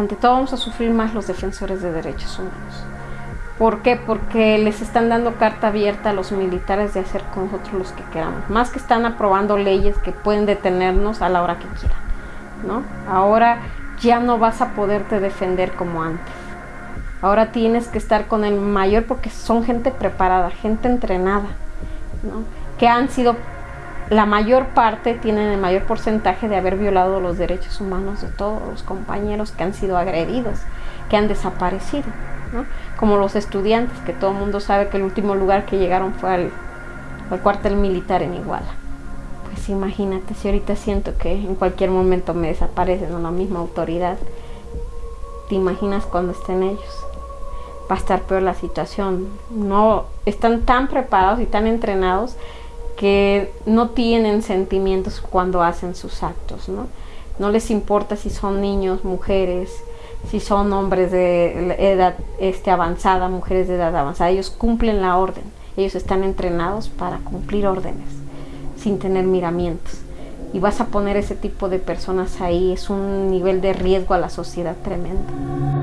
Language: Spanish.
ante todo vamos a sufrir más los defensores de derechos humanos. ¿Por qué? Porque les están dando carta abierta a los militares de hacer con nosotros los que queramos. Más que están aprobando leyes que pueden detenernos a la hora que quieran. ¿no? Ahora ya no vas a poderte defender como antes. Ahora tienes que estar con el mayor porque son gente preparada, gente entrenada, ¿no? que han sido, la mayor parte tienen el mayor porcentaje de haber violado los derechos humanos de todos los compañeros que han sido agredidos, que han desaparecido. Como los estudiantes, que todo el mundo sabe que el último lugar que llegaron fue al, al cuartel militar en Iguala. Pues imagínate si ahorita siento que en cualquier momento me desaparecen o la misma autoridad. ¿Te imaginas cuando estén ellos? va a estar peor la situación. No están tan preparados y tan entrenados que no tienen sentimientos cuando hacen sus actos, ¿no? No les importa si son niños, mujeres, si son hombres de edad este, avanzada, mujeres de edad avanzada. Ellos cumplen la orden. Ellos están entrenados para cumplir órdenes sin tener miramientos. Y vas a poner ese tipo de personas ahí, es un nivel de riesgo a la sociedad tremendo.